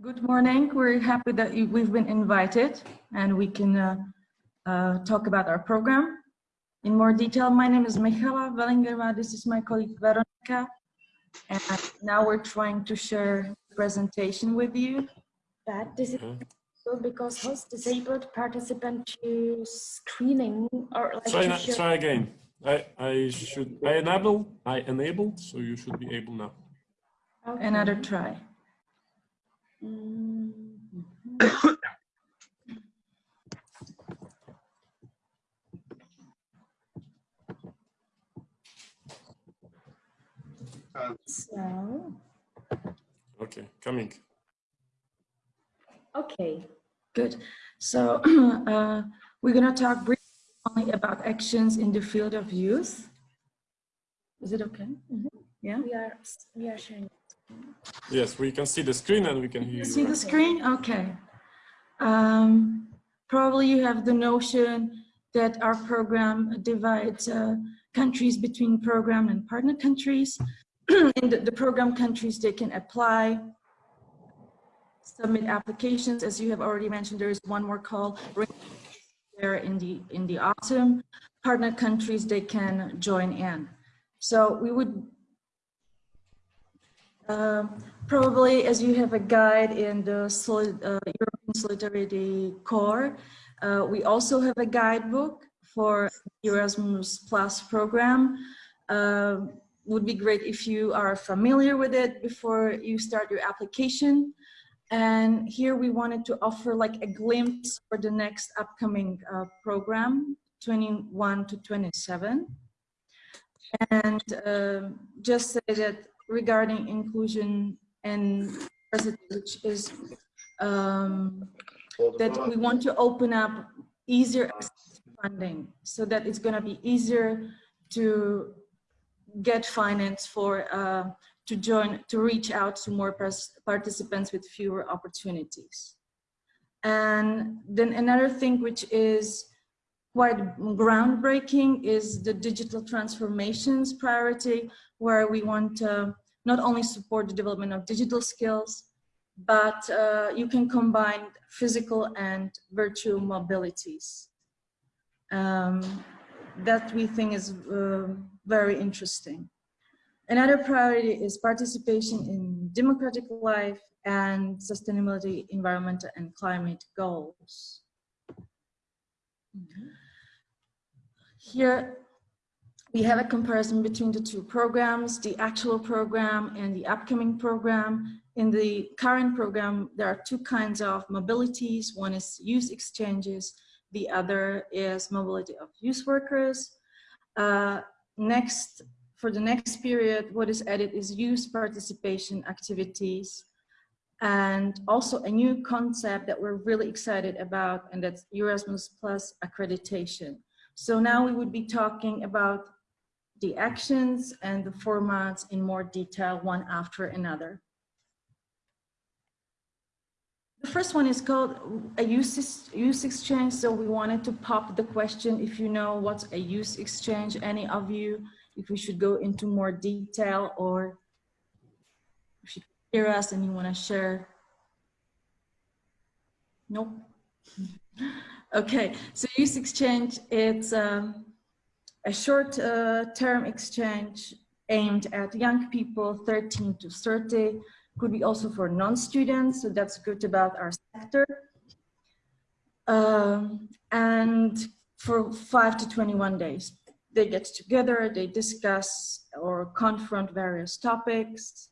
Good morning. We're happy that you, we've been invited and we can uh, uh, talk about our program in more detail. My name is Michaela Wellingerma. This is my colleague Veronica. And now we're trying to share the presentation with you. But this is so because host disabled participant to screening or like Try, to try again. I, I should, I enabled, I enabled, so you should be able now. Okay. Another try. Mm, So, Okay, coming. okay. Good. So uh, we're going to talk briefly only about actions in the field of youth. Is it okay? Yeah. We are we are sharing. Yes, we can see the screen and we can hear You see the screen? Okay. Um, probably you have the notion that our program divides uh, countries between program and partner countries. In the, the program countries, they can apply, submit applications. As you have already mentioned, there is one more call there in the in the autumn. Partner countries, they can join in. So we would um, Probably as you have a guide in the solid, uh, European Solidarity Corps, uh, we also have a guidebook for Erasmus Plus program. Um would be great if you are familiar with it before you start your application. And here we wanted to offer like a glimpse for the next upcoming uh, program, 21 to 27. And um just say that regarding inclusion and diversity, which is um, that we want to open up easier funding so that it's going to be easier to get finance for uh, to join to reach out to more participants with fewer opportunities. And then another thing which is quite groundbreaking is the digital transformations priority where we want to not only support the development of digital skills but uh, you can combine physical and virtual mobilities um, that we think is uh, very interesting. Another priority is participation in democratic life and sustainability, environmental and climate goals. Here we have a comparison between the two programs, the actual program and the upcoming program. In the current program, there are two kinds of mobilities. One is youth exchanges, the other is mobility of youth workers. Uh, next, for the next period, what is added is youth participation activities and also a new concept that we're really excited about and that's Erasmus Plus accreditation. So now we would be talking about the actions and the formats in more detail, one after another. The first one is called a use, youth exchange. So we wanted to pop the question if you know what's a youth exchange, any of you, if we should go into more detail or if you hear us and you want to share. Nope. okay, so youth exchange, it's um, a short uh, term exchange aimed at young people 13 to 30 could be also for non-students so that's good about our sector. Um, and for 5 to 21 days. They get together they discuss or confront various topics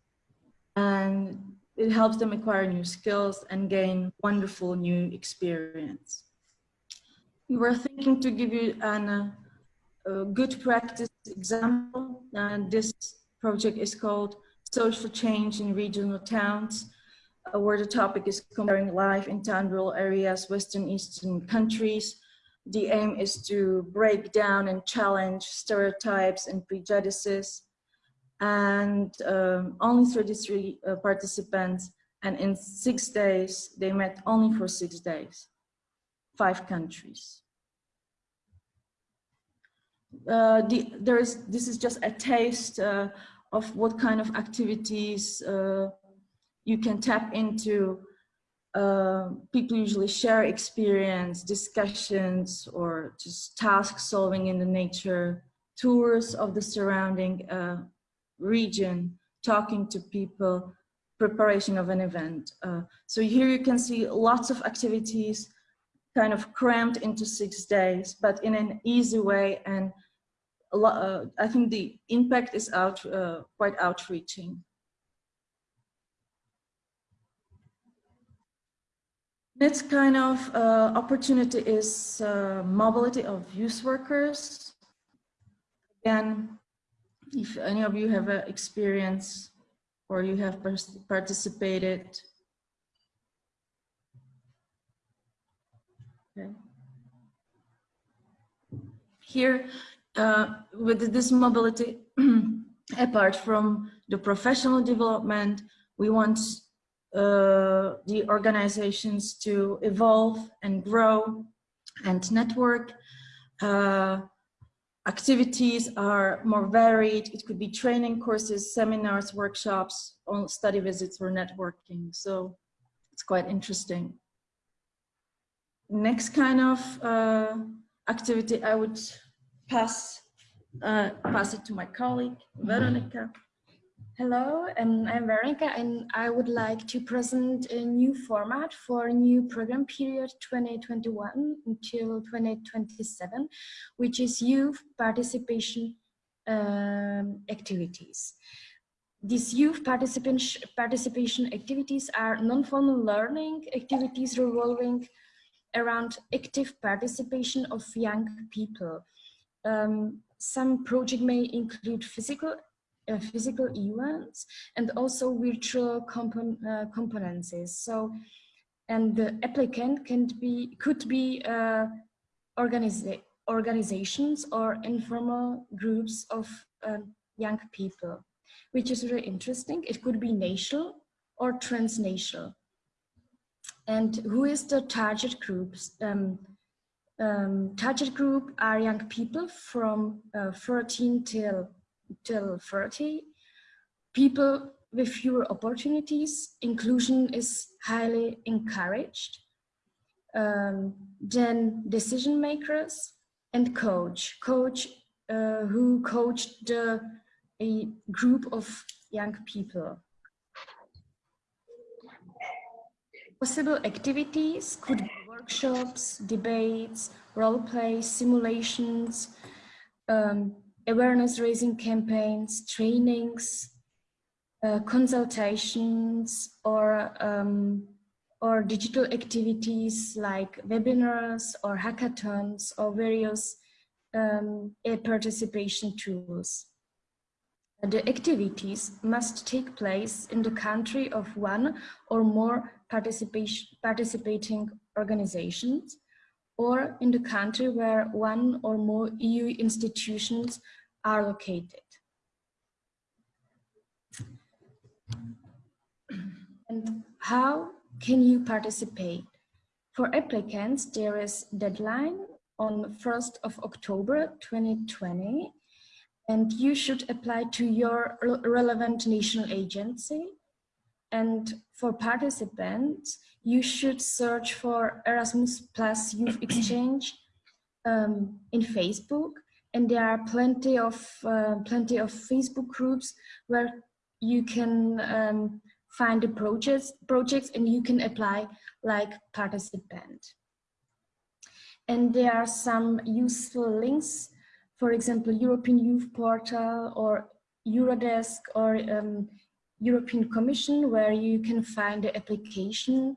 and it helps them acquire new skills and gain wonderful new experience. We were thinking to give you an a good practice example. And this project is called Social Change in Regional Towns, uh, where the topic is comparing life in town rural areas, Western Eastern countries. The aim is to break down and challenge stereotypes and prejudices. And um, only 33 uh, participants, and in six days, they met only for six days, five countries uh, the, there is, this is just a taste uh, of what kind of activities uh, you can tap into uh, people usually share experience, discussions, or just task solving in the nature, tours of the surrounding uh, region, talking to people, preparation of an event. So here you can see lots of activities kind of crammed into six days, but in an easy way. And uh, I think the impact is out uh, quite outreaching. Next kind of uh, opportunity is uh, mobility of youth workers. Again, if any of you have experience or you have participated. Okay. Here, uh, with this mobility, apart from the professional development, we want uh, the organizations to evolve and grow and network. Uh, activities are more varied. It could be training courses, seminars, workshops, study visits or networking. So it's quite interesting. Next kind of uh, activity, I would pass uh, pass it to my colleague, Veronica. Hello, and I'm Veronica, and I would like to present a new format for a new program period 2021 until 2027, which is youth participation um, activities. These youth participation, participation activities are non-formal learning activities revolving around active participation of young people. Um, some project may include physical uh, physical events and also virtual compon uh, components. So, and the applicant can be could be uh, organiza organizations or informal groups of um, young people, which is very interesting. It could be national or transnational. And who is the target groups? Um, um, target group are young people from uh, 13 till till 30. People with fewer opportunities, inclusion is highly encouraged. Um, then decision makers and coach. Coach uh, who coached the, a group of young people. Possible activities could be workshops, debates, role play, simulations, um, awareness raising campaigns, trainings, uh, consultations, or, um, or digital activities like webinars or hackathons or various um, participation tools. The activities must take place in the country of one or more participation, participating organizations or in the country where one or more EU institutions are located. And how can you participate? For applicants, there is deadline on 1st of October 2020 and you should apply to your relevant national agency. And for participants, you should search for Erasmus Plus Youth Exchange um, in Facebook. And there are plenty of, uh, plenty of Facebook groups where you can um, find the projects, projects and you can apply like participant. And there are some useful links, for example, European Youth Portal or Eurodesk or um, European Commission where you can find the application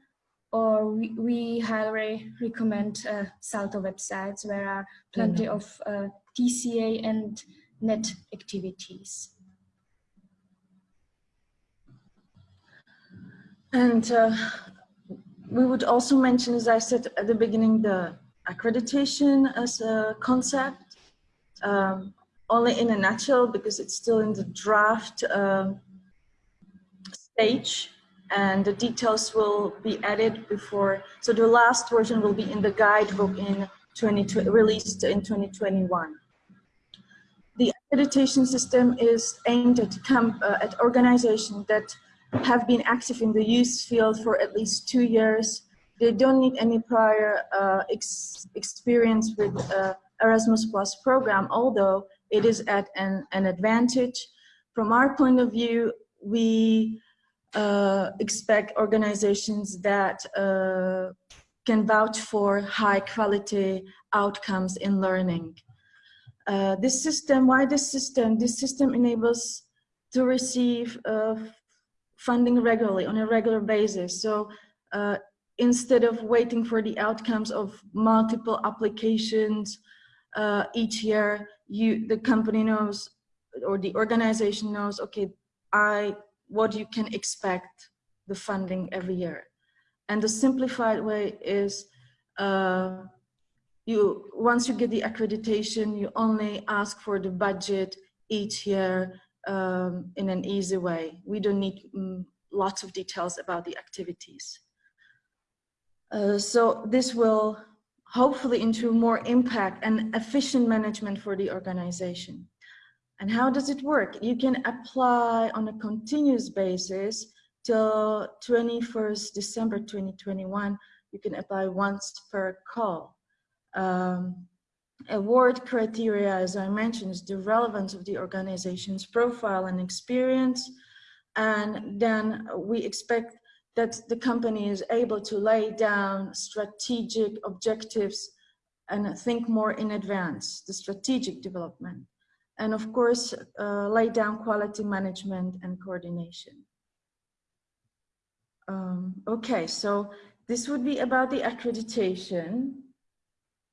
or we, we highly recommend uh, Salto websites where are plenty mm -hmm. of uh, TCA and net activities. And uh, we would also mention, as I said at the beginning, the accreditation as a concept, um, only in a nutshell because it's still in the draft um, stage and the details will be added before. So the last version will be in the guidebook in 20, released in 2021. The accreditation system is aimed at, uh, at organizations that have been active in the youth field for at least two years. They don't need any prior uh, ex experience with uh, Erasmus Plus program, although it is at an, an advantage. From our point of view, we uh, expect organizations that uh, can vouch for high quality outcomes in learning. Uh, this system, why this system? This system enables to receive uh, funding regularly on a regular basis. So uh, instead of waiting for the outcomes of multiple applications uh, each year, you the company knows or the organization knows, okay, I what you can expect the funding every year. And the simplified way is uh, you once you get the accreditation, you only ask for the budget each year um, in an easy way. We don't need um, lots of details about the activities. Uh, so this will hopefully into more impact and efficient management for the organization. And how does it work? You can apply on a continuous basis till 21st December 2021. You can apply once per call. Um, award criteria, as I mentioned, is the relevance of the organization's profile and experience. And then we expect that the company is able to lay down strategic objectives and think more in advance, the strategic development and of course, uh, lay down quality management and coordination. Um, okay, so this would be about the accreditation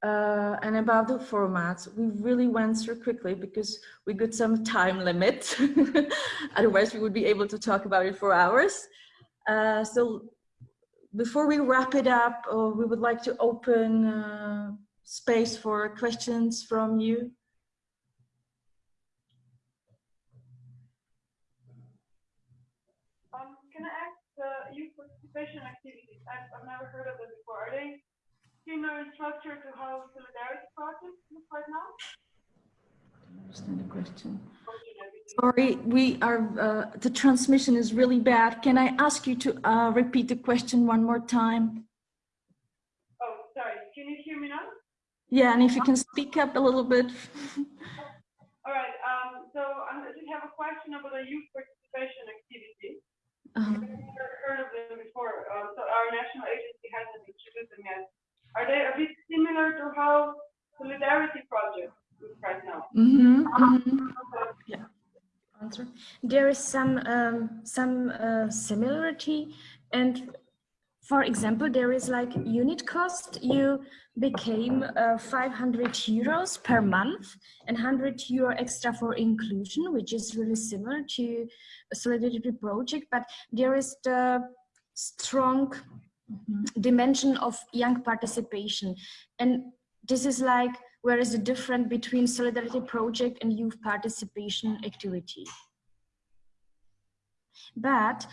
uh, and about the formats. We really went through quickly because we got some time limit. Otherwise, we would be able to talk about it for hours. Uh, so before we wrap it up, uh, we would like to open uh, space for questions from you. Participation activities. I've, I've never heard of them before. Are they similar in structure to how solidarity projects look right now? understand the question. Sorry, we are, uh, the transmission is really bad. Can I ask you to uh, repeat the question one more time? Oh, sorry. Can you hear me now? Yeah, and if you can speak up a little bit. All right. Um, so I just have a question about the youth participation activity. Uh -huh. I've heard of them before. Um, so our national agency hasn't introduced them yet. Are they a bit similar to how Solidarity Project looks right now? Mm -hmm. Mm -hmm. Yeah. Answer. There is some um, some uh, similarity, and for example, there is like unit cost. You became uh, 500 euros per month and 100 euro extra for inclusion, which is really similar to a Solidarity project, but there is the strong dimension of young participation. And this is like, where is the difference between Solidarity project and youth participation activity? But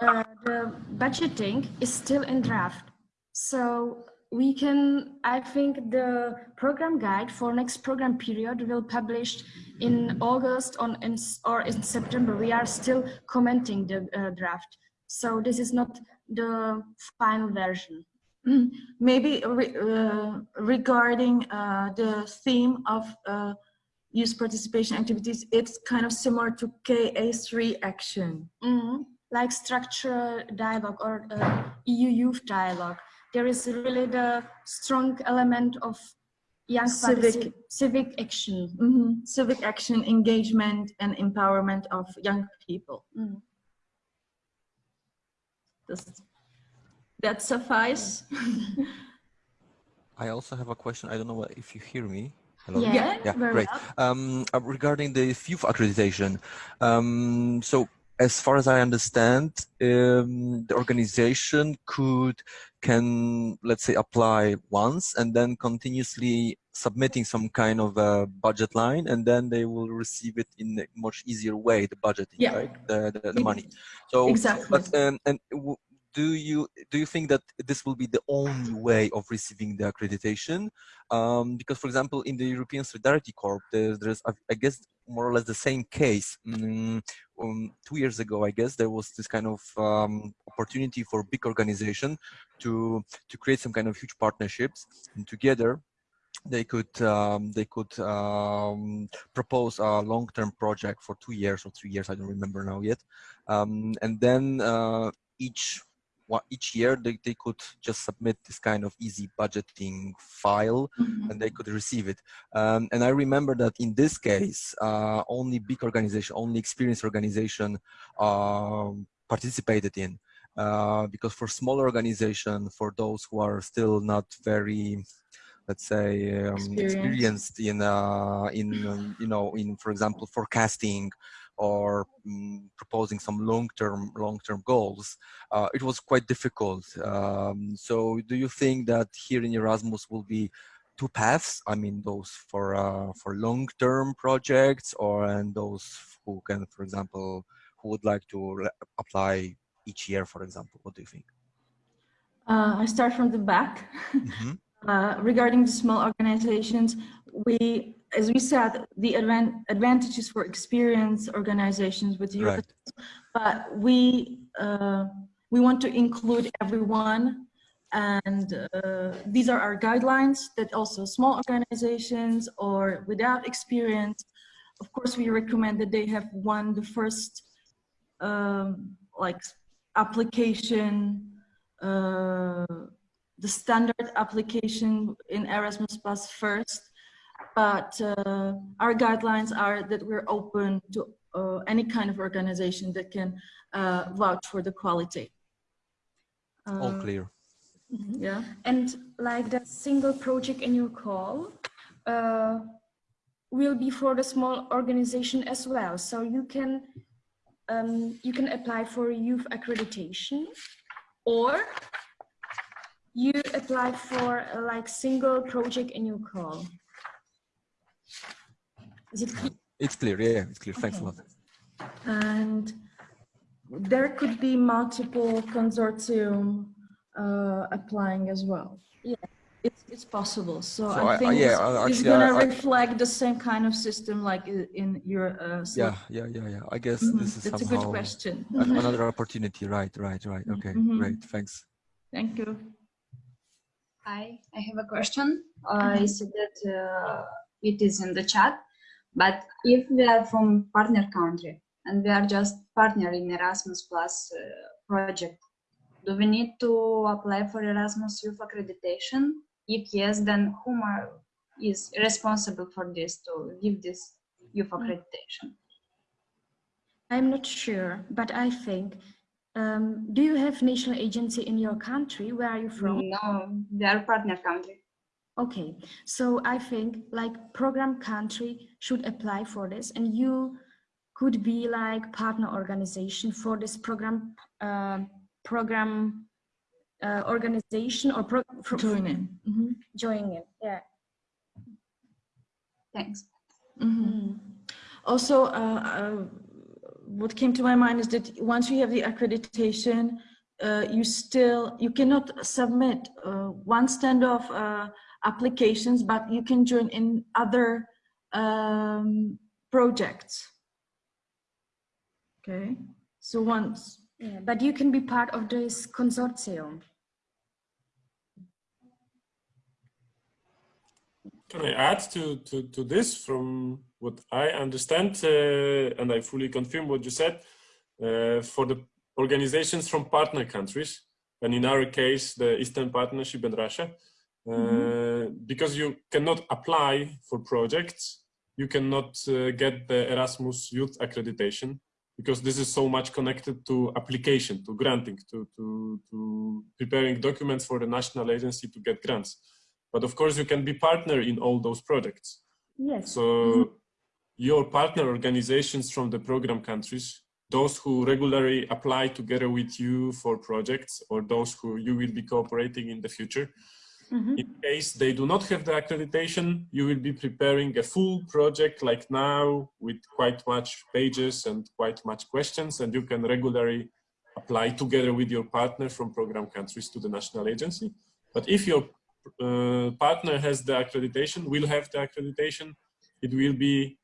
uh, the budgeting is still in draft. So we can, I think the program guide for next program period will publish in August on, in, or in September. We are still commenting the uh, draft. So this is not the final version. Mm. Maybe re, uh, regarding uh, the theme of uh, youth participation activities, it's kind of similar to KA3 action. Mm -hmm. Like structural dialogue or uh, EU youth dialogue there is really the strong element of young civic civic action mm -hmm. civic action engagement and empowerment of young people mm. does that suffice i also have a question i don't know if you hear me Hello? Yeah, yeah great. Um, uh, regarding the youth accreditation, um, so as far as I understand, um, the organization could can let's say apply once and then continuously submitting some kind of a budget line and then they will receive it in a much easier way the budgeting yeah. right the, the, the money so exactly but um, and do you do you think that this will be the only way of receiving the accreditation? Um, because, for example, in the European Solidarity Corps, there, there's I guess more or less the same case. Mm, um, two years ago, I guess there was this kind of um, opportunity for big organization to to create some kind of huge partnerships, and together they could um, they could um, propose a long-term project for two years or three years. I don't remember now yet, um, and then uh, each each year they, they could just submit this kind of easy budgeting file Mhm. and they could receive it. Um, and I remember that in this case, uh, only big organization, only experienced organization um, participated in. Uh, because for smaller organization, for those who are still not very, let's say, um, Experienced. experienced in, uh, in um, you know, in for example, forecasting or mm, proposing some long-term long-term goals, uh, it was quite difficult. Um, so, do you think that here in Erasmus will be two paths? I mean, those for uh, for long-term projects, or and those who can, for example, who would like to apply each year, for example. What do you think? Uh, I start from the back. Mhm. Uh, regarding the small organizations, we, as we said, the advan- advantages for experienced organizations with Europe, Right. but we uh, we want to include everyone, and uh, these are our guidelines. That also small organizations or without experience, of course, we recommend that they have won the first um, like application. Uh, the standard application in Erasmus Plus first, but uh, our guidelines are that we're open to uh, any kind of organization that can uh, vouch for the quality. All Uh, clear. Yeah. And like the single project in your call uh, will be for the small organization as well. So you can um, you can apply for youth accreditation, or you apply for a, like single project in your call. Is it clear? It's clear. Yeah, it's clear. Thanks a lot. And there could be multiple consortium uh, applying as well. Yeah. It's, it's possible. So, So I- I I- think yeah, it's, I- it's gonna I- I- reflect the same kind of system like in your. Uh, Yeah, yeah, yeah, yeah. I guess Mhm. this is That's a somehow good question. another opportunity. Right, right, right. Okay, Mhm. great. Thanks. Thank you. Hi, I have a question. I see that uh, it is in the chat, but if we are from partner country and we are just partner in Erasmus Plus uh, project, do we need to apply for Erasmus Youth Accreditation? If yes, then whom are, is responsible for this to give this youth accreditation? I'm not sure, but I think. Um, do you have national agency in your country? Where are you from? No, we are partner country. Okay, so I think like program country should apply for this, and you could be like partner organization for this program, uh, program uh, organization or pro for, Join in. Mhm. join it. Yeah. Thanks. Mhm. Also, uh, uh, what came to my mind is that once you have the accreditation, uh, you still you cannot submit uh, one standoff uh, applications, but you can join in other um, projects. Okay, so once Yeah, but you can be part of this consortium. Can I add to, to, to this from what I understand, uh, and I fully confirm what you said, uh, for the organizations from partner countries, and in our case, the Eastern Partnership and Russia, uh, because you cannot apply for projects, you cannot uh, get the Erasmus Youth Accreditation, because this is so much connected to application, to granting, to, to, to preparing documents for the national agency to get grants. But of course, you can be partner in all those projects. Yes. So your partner organizations from the program countries, those who regularly apply together with you for projects or those who you will be cooperating in the future, Mhm. in case they do not have the accreditation, you will be preparing a full project like now with quite much pages and quite much questions and you can regularly apply together with your partner from program countries to the national agency. But if your uh, partner has the accreditation, will have the accreditation, it will be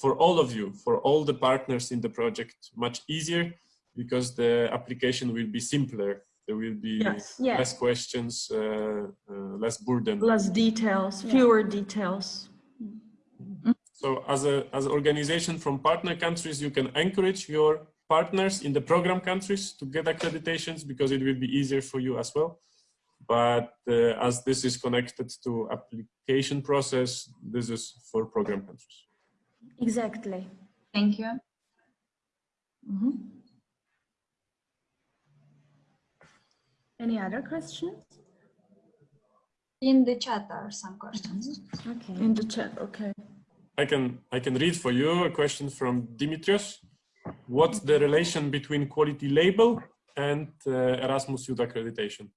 for all of you, for all the partners in the project, much easier because the application will be simpler. There will be Yes. Yeah. less questions, uh, uh, less burden. Less details, Yeah. fewer details. So as a as an organization from partner countries, you can encourage your partners in the program countries to get accreditations because it will be easier for you as well. But uh, as this is connected to application process, this is for program countries. Exactly. Thank you. Mhm. Any other questions? In the chat are some questions. Okay. In the chat, okay. I can I can read for you a question from Dimitrios. What's the relation between quality label and uh, Erasmus Youth accreditation?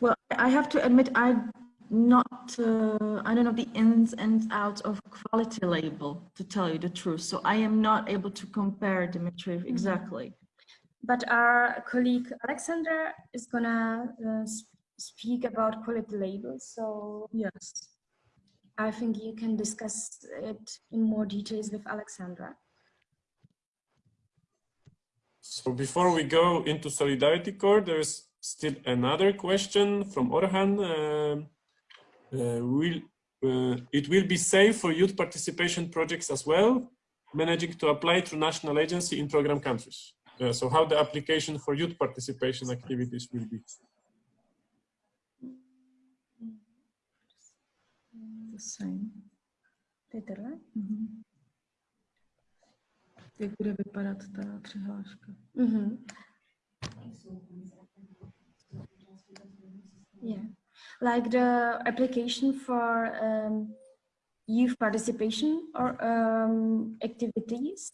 Well, I have to admit, I'm not, uh, I don't know the ins and outs of quality label, to tell you the truth. So I am not able to compare Dimitri exactly. But our colleague Alexandra is gonna uh, speak about quality labels. So Yes. I think you can discuss it in more details with Alexandra. So before we go into Solidarity Corps, there is still another question from Orhan. Um, uh, will, uh, it will be safe for youth participation projects as well, managing to apply through national agency in program countries. Uh, so how the application for youth participation activities will be. The same. Peter, Mhm. Jak bude vypadat ta přihláška? Mm-hmm. Yeah, like the application for um, youth participation or um, activities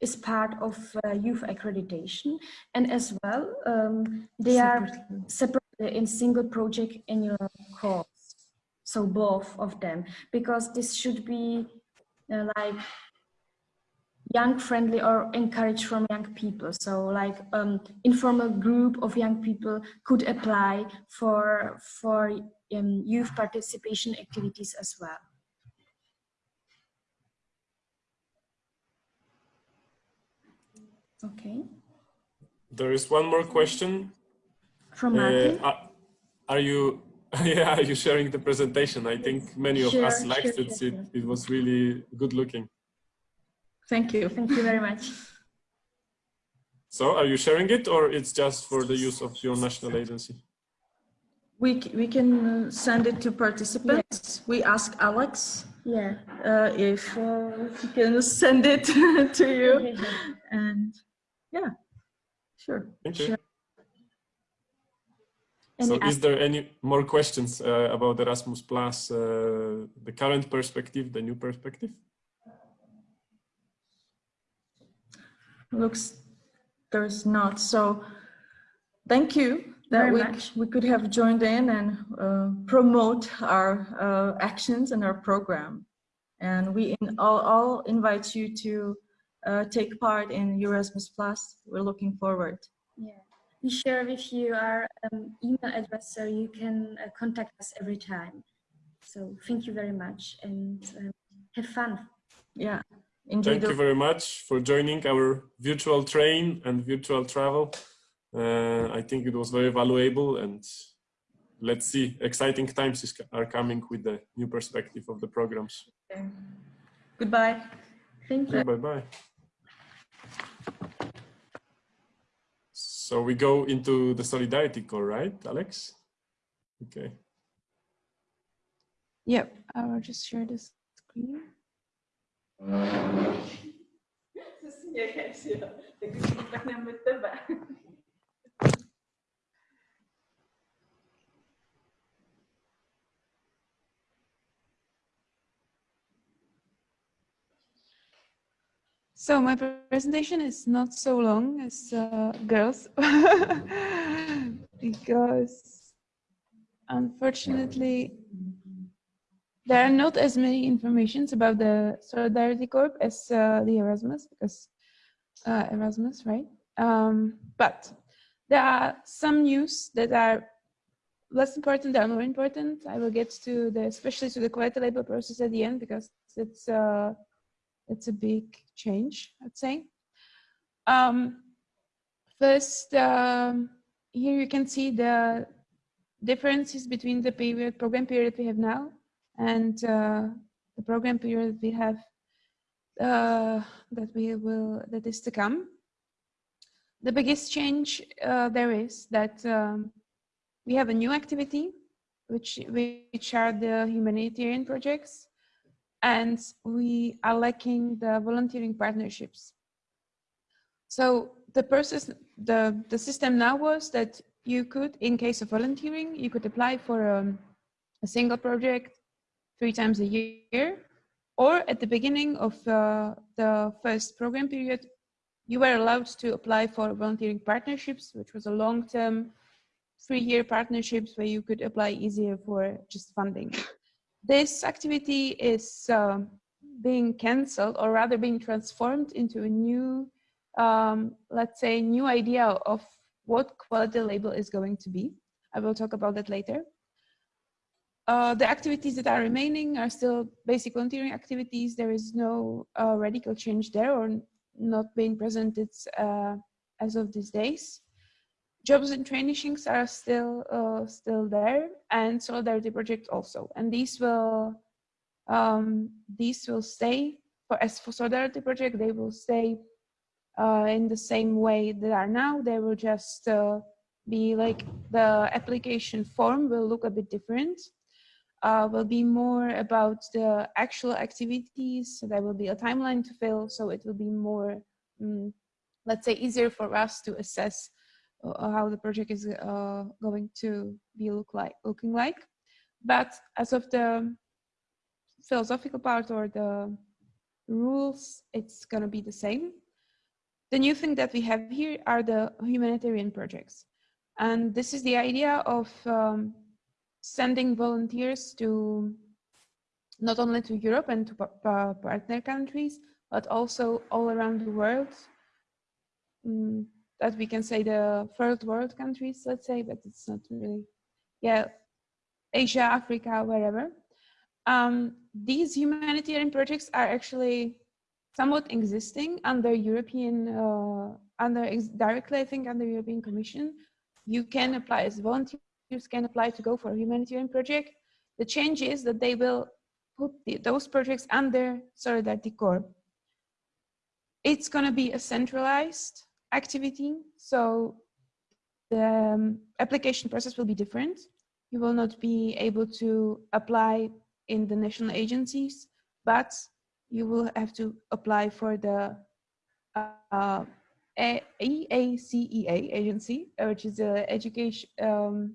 is part of uh, youth accreditation, and as well um, they are Separately. separate in single project annual course. So both of them, because this should be uh, like young friendly or encouraged from young people so like um, informal group of young people could apply for for um, youth participation activities as well okay There is one more question. from Uh, are- are you, yeah, are you sharing the presentation? I think many of us liked sure, it. sure, It, it was really good looking. Thank you. thank you very much So are you sharing it or it's just for the use of your national agency? We, we can uh, send it to participants. We ask Alex yeah uh, if uh, he can send it to you. And yeah, sure. Thank you. Sure. So oth- is there any more questions uh, about Erasmus Plus, uh, the current perspective, the new perspective? Looks there's not. So thank you that Very we, much. we could have joined in and uh, promote our uh, actions and our program. And we in, all, all invite you to uh, take part in Erasmus Plus. We're looking forward. yeah we share with you our um, email address so you can uh, contact us every time so thank you very much and um, have fun Yeah. Enjoy Thank the you very much for joining our virtual train and virtual travel. Uh, I think it was very valuable and let's see, exciting times is, are coming with the new perspective of the programs. Goodbye. thank you Bye bye. So we go into the solidarity Corps, right, Alex? Okay. Yep, I will just share this screen. So my presentation is not so long as uh, girls. Because unfortunately there are not as many informations about the Solidarity Corps as uh, the Erasmus, because uh, Erasmus, right? Um, but there are some news that are less important, are more important. I will get to the, especially to the quality label process at the end, because it's, uh, it's a big change, I'd say. Um, first, um, here you can see the differences between the period program period we have now and uh, the program period we have uh, that we will that is to come. The biggest change uh, there is that um, we have a new activity, which which are the humanitarian projects, and we are lacking the volunteering partnerships. So the process, the the system now was that you could, in case of volunteering, you could apply for um, a single project three times a year, or at the beginning of uh, the first program period, you were allowed to apply for volunteering partnerships, which was a long-term three-year partnerships where you could apply easier for just funding. This activity is uh, being cancelled or rather being transformed into a new, um, let's say, new idea of what quality label is going to be. I will talk about that later. Uh, the activities that are remaining are still basic volunteering activities. There is no uh, radical change there or not being presented uh, as of these days. Jobs and trainings are still uh, still there, and Solidarity Project also. And these will um, these will stay for as for Solidarity Project. They will stay uh, in the same way they are now. They will just be like the application form will look a bit different uh, will be more about the actual activities. So there will be a timeline to fill. So it will be more, um, let's say, easier for us to assess uh, how the project is uh, going to be look like, looking like. But as of the philosophical part or the rules, it's going to be the same. The new thing that we have here are the humanitarian projects. And this is the idea of um, sending volunteers to not only to Europe and to partner countries, but also all around the world. Mm, that we can say the third world countries, let's say, but it's not really, yeah, Asia, Africa, wherever. Um, these humanitarian projects are actually somewhat existing under European, uh, under directly, I think, under European Commission. You can apply as a volunteer can apply to go for a humanitarian project. The change is that they will put the, those projects under Solidarity Corps. It's going to be a centralized activity, so the um, application process will be different. You will not be able to apply in the national agencies, but you will have to apply for the uh, EACEA agency, which is the education um,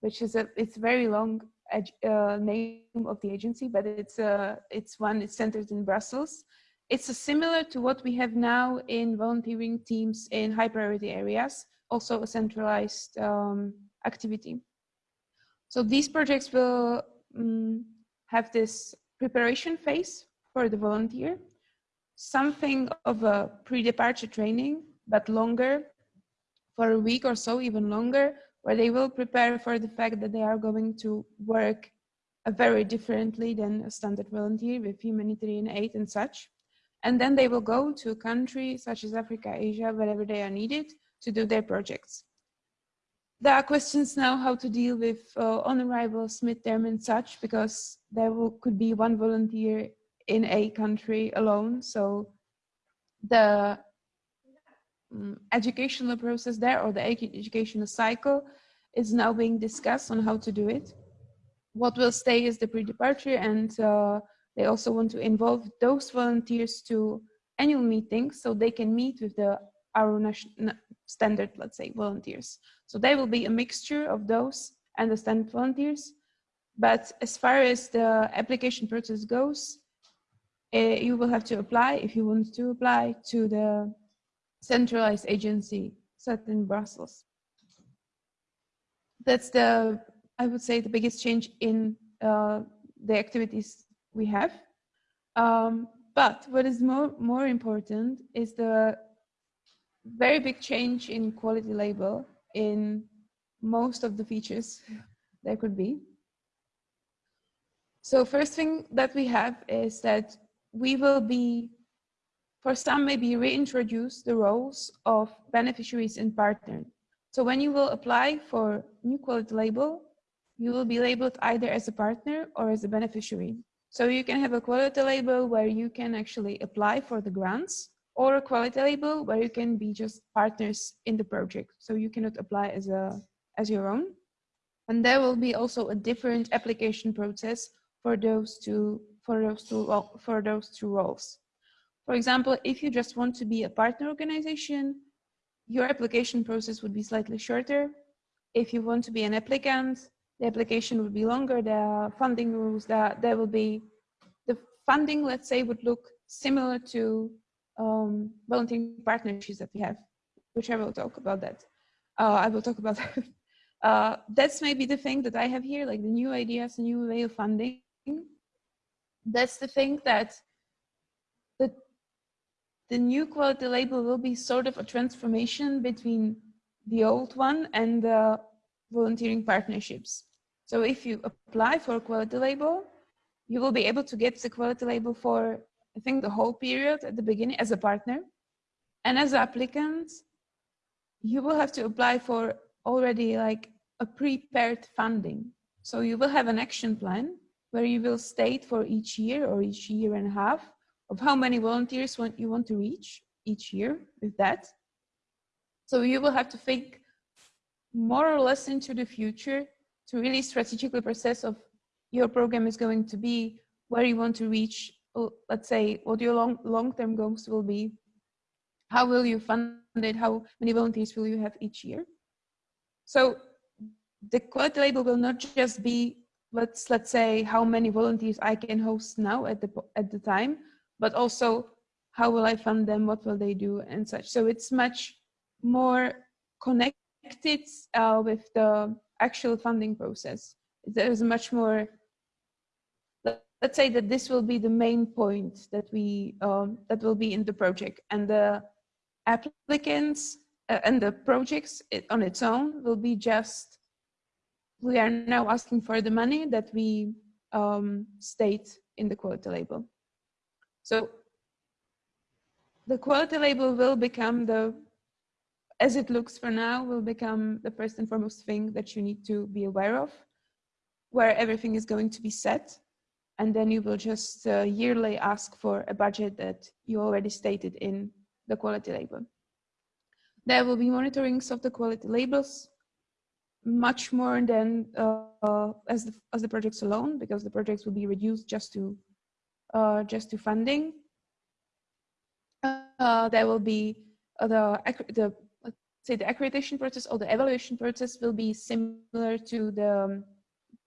which is a it's very long uh, name of the agency, but it's uh, it's one it's centered in Brussels. It's similar to what we have now in volunteering teams in high priority areas, also a centralized um, activity. So these projects will um, have this preparation phase for the volunteer, something of a pre-departure training, but longer, for a week or so, even longer, where they will prepare for the fact that they are going to work very differently than a standard volunteer with humanitarian aid and such. And then they will go to a country such as Africa, Asia, wherever they are needed to do their projects. There are questions now how to deal with uh, on arrivals, midterm and such, because there will, could be one volunteer in a country alone. So the um, educational process there or the educational cycle is now being discussed on how to do it. What will stay is the pre-departure and uh, they also want to involve those volunteers to annual meetings so they can meet with the our national standard, let's say, volunteers. So they will be a mixture of those and the standard volunteers. But as far as the application process goes, uh, you will have to apply if you want to apply to the centralized agency set in Brussels. That's the, I would say, the biggest change in uh, the activities we have. Um, but what is more, more important is the very big change in quality label in most of the features there could be. So first thing that we have is that we will be, for some maybe reintroduce the roles of beneficiaries and partner. So when you will apply for new quality label, you will be labeled either as a partner or as a beneficiary. So you can have a quality label where you can actually apply for the grants or a quality label where you can be just partners in the project. So you cannot apply as a as your own. And there will be also a different application process for those two for those two for those two roles. For example, if you just want to be a partner organization, your application process would be slightly shorter. If you want to be an applicant, the application would be longer, the funding rules, that there will be, the funding, let's say, would look similar to um, volunteering partnerships that we have, which I will talk about that. Uh, I will talk about that. Uh, that's maybe the thing that I have here, like the new ideas, the new way of funding. That's the thing that the new quality label will be sort of a transformation between the old one and the volunteering partnerships. So if you apply for a quality label, you will be able to get the quality label for, I think, the whole period at the beginning as a partner. And as applicants, you will have to apply for already like a prepared funding. So you will have an action plan where you will state for each year or each year and a half of how many volunteers want you want to reach each year with that. So you will have to think more or less into the future to really strategically process of your program is going to be, where you want to reach, oh, let's say what your long, long-term goals will be, how will you fund it, how many volunteers will you have each year. So the quality label will not just be, let's, let's say how many volunteers I can host now at the, at the time, but also how will I fund them, what will they do and such. So it's much more connected uh, with the actual funding process. There's much more, let's say that this will be the main point that we, um, that will be in the project and the applicants uh, and the projects it, on its own will be just, we are now asking for the money that we um, state in the quality label. So the quality label will become the as it looks for now, will become the first and foremost thing that you need to be aware of, where everything is going to be set. And then you will just uh, yearly ask for a budget that you already stated in the quality label. There will be monitorings of the quality labels, much more than uh, as, the, as the projects alone, because the projects will be reduced just to, uh, just to funding. Uh, there will be uh, the, the say the accreditation process or the evaluation process will be similar to the um,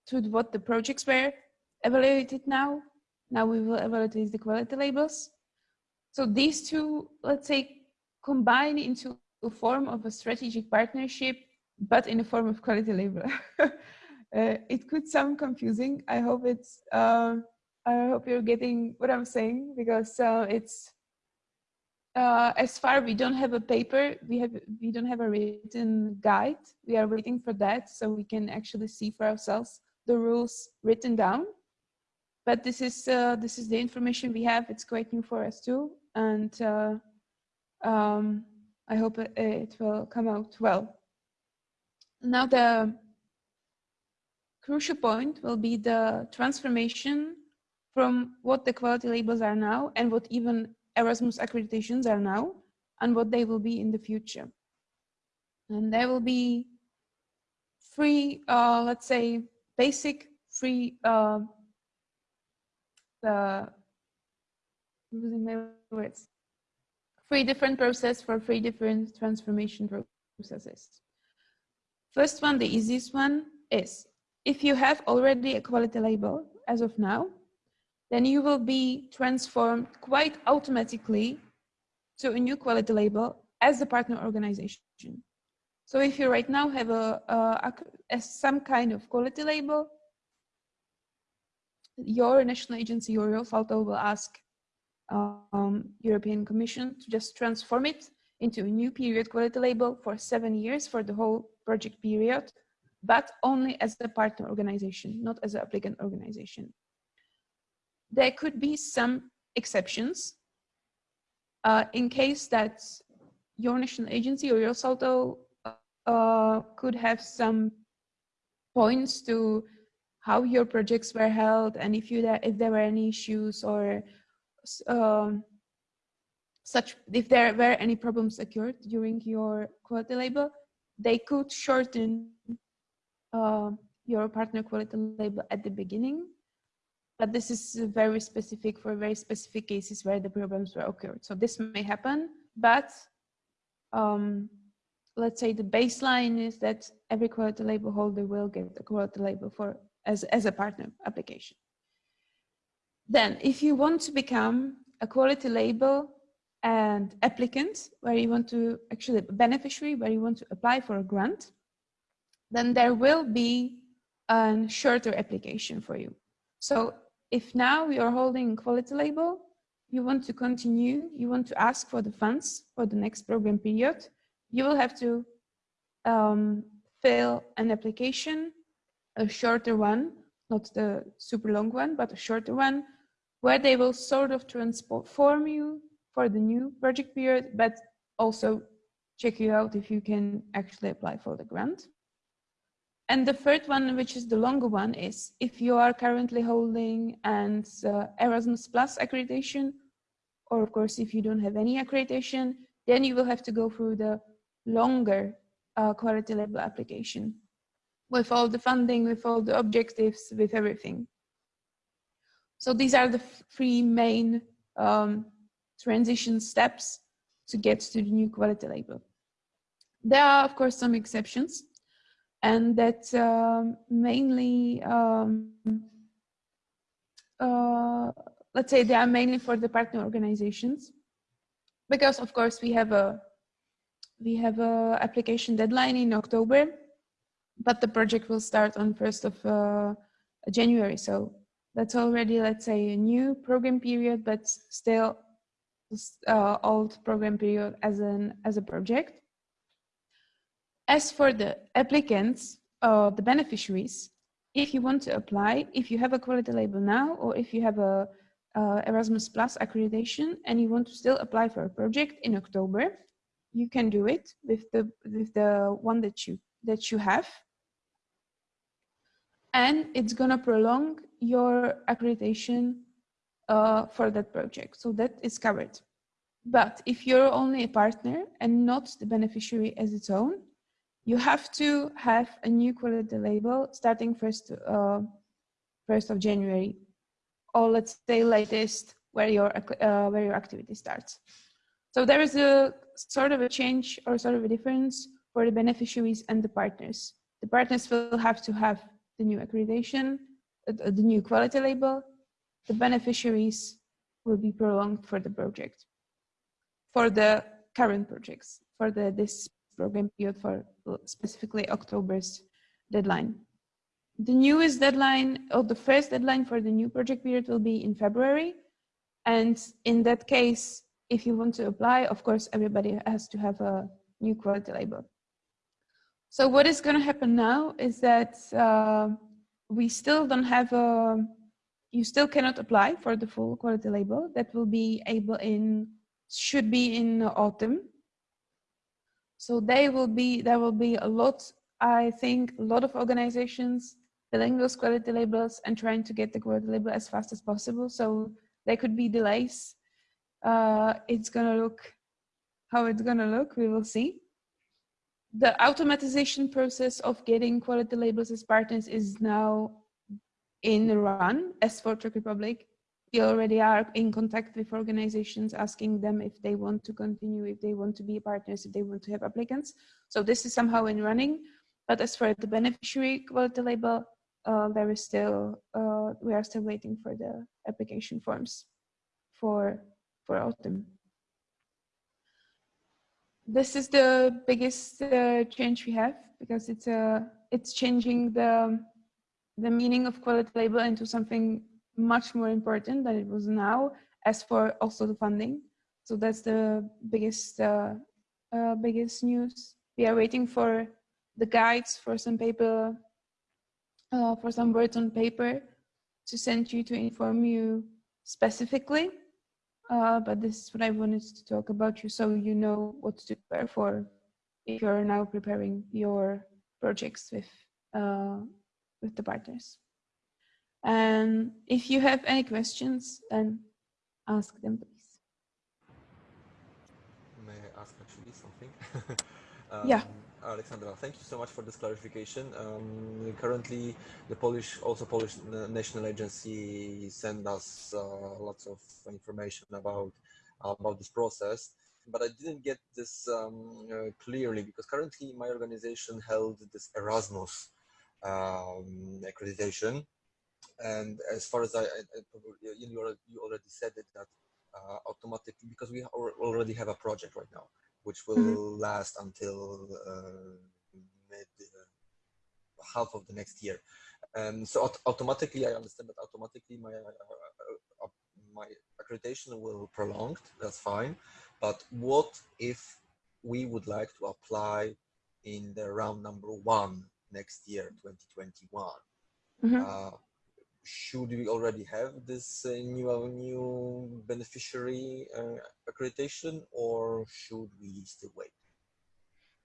to what the projects were evaluated now. Now we will evaluate the quality labels. So these two, let's say, combine into a form of a strategic partnership, but in a form of quality label. uh, it could sound confusing. I hope it's. Uh, I hope you're getting what I'm saying because uh, it's uh, as far we don't have a paper, we have we don't have a written guide. We are waiting for that so we can actually see for ourselves the rules written down. But this is uh, this is the information we have. It's quite new for us too, and uh, um, I hope it, it will come out well. Now the crucial point will be the transformation from what the quality labels are now and what even Erasmus accreditations are now and what they will be in the future. And there will be free, uh, let's say, basic free, uh, uh, losing my words, three different process for three different transformation processes. First one, the easiest one is if you have already a quality label as of now, then you will be transformed quite automatically to a new quality label as a partner organization. So if you right now have a, a, a some kind of quality label, your national agency your Salto will ask um, European Commission to just transform it into a new period quality label for seven years for the whole project period, but only as a partner organization, not as an applicant organization. There could be some exceptions uh, in case that your national agency or your Salto uh, could have some points to how your projects were held and if you if there were any issues or um, such if there were any problems occurred during your quality label they could shorten uh, your partner quality label at the beginning but this is very specific for very specific cases where the problems were occurred so this may happen but um, let's say the baseline is that every quality label holder will get a quality label for as, as a partner application. Then if you want to become a quality label and applicant, where you want to actually beneficiary, where you want to apply for a grant, then there will be a shorter application for you. So if now you're holding quality label, you want to continue, you want to ask for the funds for the next program period, you will have to um, fill an application, a shorter one, not the super long one, but a shorter one, where they will sort of transform you for the new project period, but also check you out if you can actually apply for the grant. And the third one, which is the longer one, is if you are currently holding an uh, Erasmus Plus accreditation, or of course, if you don't have any accreditation, then you will have to go through the longer uh, quality label application with all the funding, with all the objectives, with everything. So these are the three main um, transition steps to get to the new quality label. There are, of course, some exceptions, and that um, mainly, um, uh, let's say they are mainly for the partner organizations, because of course we have a we have a application deadline in October, but the project will start on 1st of uh, January. So that's already, let's say, a new program period, but still uh, old program period as an as a project. As for the applicants, or the beneficiaries, if you want to apply, if you have a quality label now, or if you have a uh, Erasmus Plus accreditation and you want to still apply for a project in October, you can do it with the with the one that you that you have. And it's gonna prolong your accreditation uh, for that project. So that is covered. But if you're only a partner and not the beneficiary as its own you have to have a new quality label starting first uh, first of January or let's say latest where your uh, where your activity starts so there is a sort of a change or sort of a difference for the beneficiaries and the partners. The partners will have to have the new accreditation, uh, the new quality label. The beneficiaries will be prolonged for the project, for the current projects, for the this program period for specifically October's deadline. The newest deadline, or the first deadline for the new project period will be in February. And in that case, if you want to apply, of course, everybody has to have a new quality label. So what is going to happen now is that uh, we still don't have a, you still cannot apply for the full quality label. That will be able in, should be in autumn. So they will be, there will be a lot, I think, a lot of organizations filling those quality labels and trying to get the quality label as fast as possible. So there could be delays. Uh, it's gonna look how it's gonna look. We will see. The automatization process of getting quality labels as partners is now in run as for Czech Republic we already are in contact with organizations asking them if they want to continue if they want to be partners if they want to have applicants so this is somehow in running but as for the beneficiary quality label uh, there is still uh, we are still waiting for the application forms for for autumn. This is the biggest uh, change we have because it's uh, it's changing the the meaning of quality label into something much more important than it was now as for also the funding. So that's the biggest, uh, uh, biggest news. We are waiting for the guides for some paper, uh, for some words on paper to send you to inform you specifically. Uh, but this is what I wanted to talk about you so you know what to prepare for if you're now preparing your projects with, uh, with the partners. And if you have any questions, then ask them, please. May I ask actually something? Yeah. Um, Alexandra, thank you so much for this clarification. Um, currently, the Polish, also Polish National Agency send us uh, lots of information about about this process, but I didn't get this um, uh, clearly because currently my organization held this Erasmus um, accreditation, and as far as I, I, I you, already, you already said it that uh, automatically because we already have a project right now which will mm -hmm. last until uh, mid uh, half of the next year. Um, so automatically, I understand that automatically my uh, uh, my accreditation will prolong. That's fine. But what if we would like to apply in the round number one next year, 2021? Mm -hmm. uh, should we already have this uh, new new beneficiary uh, accreditation or should we still wait?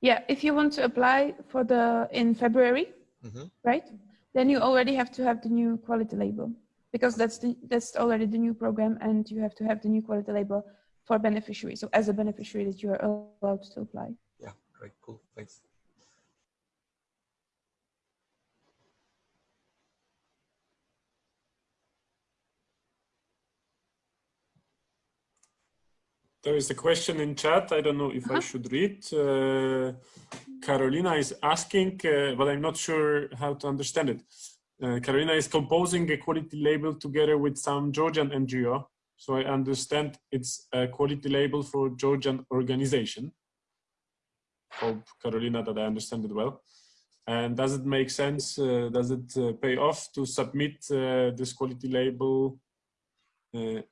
Yeah if you want to apply for the in february mm -hmm. right then you already have to have the new quality label because that's the that's already the new program and you have to have the new quality label for beneficiary. So as a beneficiary that you are allowed to apply. Yeah great cool thanks There is a question in chat. I don't know if uh -huh. I uh-huh. should read. Uh, Carolina is asking, uh, but I'm not sure how to understand it. Uh, Carolina is composing a quality label together with some Georgian NGO. So I understand it's a quality label for Georgian organization. Hope, Carolina, that I understand it well. And does it make sense? Uh, does it uh, pay off to submit this quality label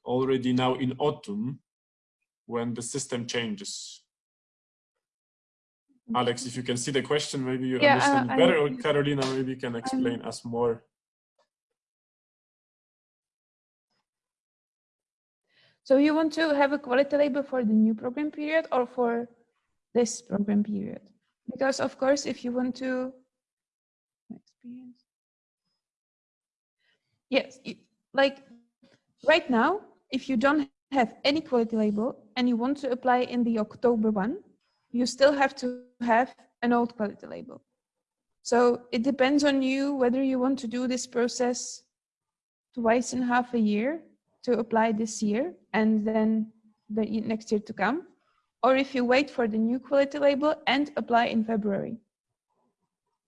already now in autumn when the system changes. Alex, if you can see the question, maybe you yeah, understand uh, better, I, or Carolina, maybe you can explain I'm, us more. So you want to have a quality label for the new program period or for this program period? Because of course, if you want to experience, yes, like right now, if you don't have any quality label and you want to apply in the October one, you still have to have an old quality label. So it depends on you whether you want to do this process twice in half a year to apply this year and then the next year to come, or if you wait for the new quality label and apply in February.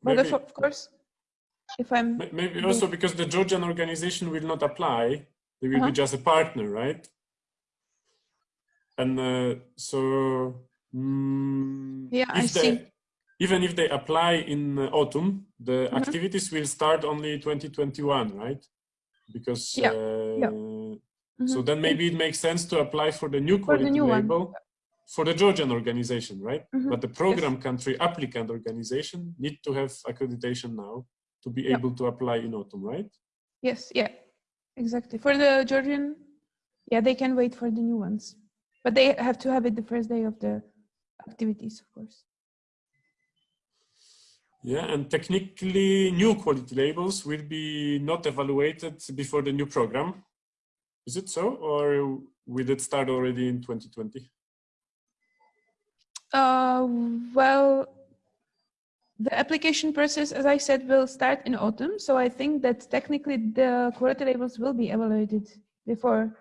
But of, of course, if I'm... Maybe also because the Georgian organization will not apply, they will uh -huh. be just a partner, right? And uh, so mm, yeah i see even if they apply in uh, autumn the mm -hmm. activities will start only 2021 right because yeah. Uh, yeah. Mm -hmm. so then maybe it makes sense to apply for the new quality the new label one. for the georgian organization right mm -hmm. but the program yes. country applicant organization need to have accreditation now to be able to apply in autumn right yes yeah exactly for the georgian yeah they can wait for the new ones but they have to have it the first day of the activities, of course. Yeah, and technically new quality labels will be not evaluated before the new program. Is it so, or will it start already in 2020? Uh, well, the application process, as I said, will start in autumn. So I think that technically the quality labels will be evaluated before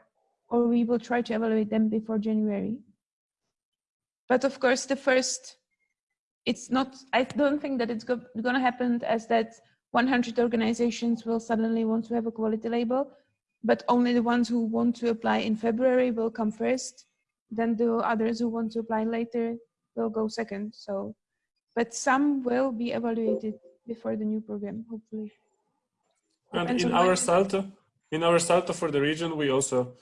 or we will try to evaluate them before January. But of course, the first, it's not, I don't think that it's go, going to happen as that 100 organizations will suddenly want to have a quality label, but only the ones who want to apply in February will come first. Then the others who want to apply later will go second. So, but some will be evaluated before the new program, hopefully. And in our Salto, in our Salto for the region, we also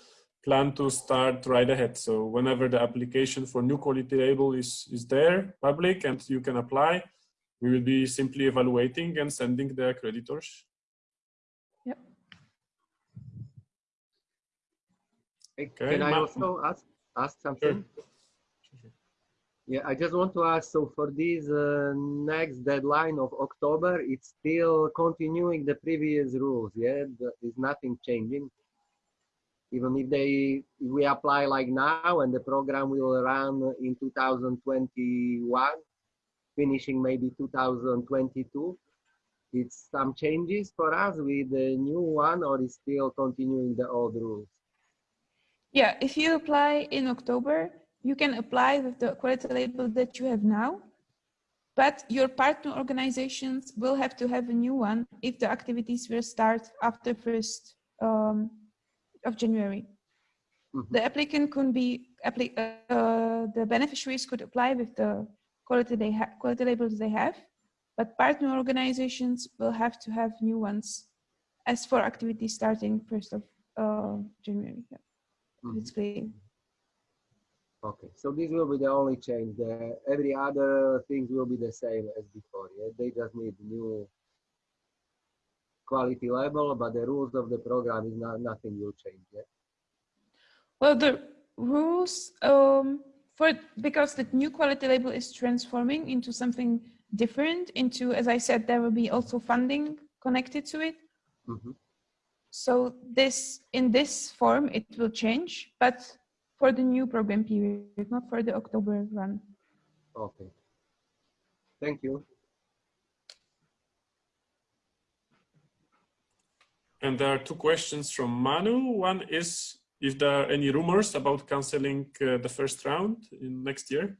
plan to start right ahead. So whenever the application for new quality label is, is there, public, and you can apply, we will be simply evaluating and sending the accreditors. Yep. Okay, Can I also ask, ask something? Yeah, I just want to ask, so for this uh, next deadline of October, it's still continuing the previous rules, yeah? There's nothing changing? Even if they, we apply like now and the program will run in 2021, finishing maybe 2022, it's some changes for us with the new one or is still continuing the old rules? Yeah, if you apply in October, you can apply with the quality label that you have now, but your partner organizations will have to have a new one if the activities will start after 1st um, of January. Mhm. The applicant could be, appli- uh, the beneficiaries could apply with the quality, they quality labels they have, but partner organizations will have to have new ones as for activities starting 1st of uh, January. Yeah. Mhm. It's clear. Okay, so this will be the only change. The, every other things will be the same as before. Yeah? They just need new quality label, but the rules of the program is not nothing will change. yet. Well, the rules um, for because the new quality label is transforming into something different. Into, as I said, there will be also funding connected to it. Mhm. So this in this form it will change, but for the new program period, not for the October run. Okay. Thank you. And there are two questions from Manu. One is if there are any rumors about canceling uh, the first round in next year.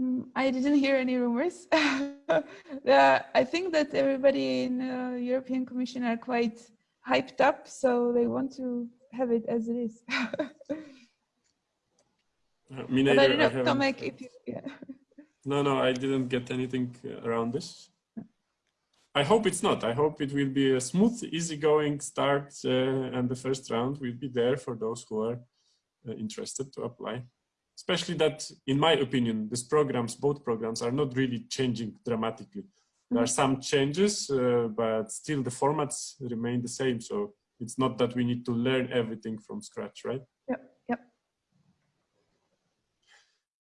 Mm, I didn't hear any rumors. uh, I think that everybody in uh, European Commission are quite hyped up, so they want to have it as it is. Uh, me but I don't know, I Tomek, if you, yeah. No, no, I didn't get anything uh, around this. I hope it's not. I hope it will be a smooth, easygoing start, uh, and the first round will be there for those who are uh, interested to apply. Especially that, in my opinion, these programs, both programs, are not really changing dramatically. There are some changes, uh, but still the formats remain the same. So it's not that we need to learn everything from scratch, right?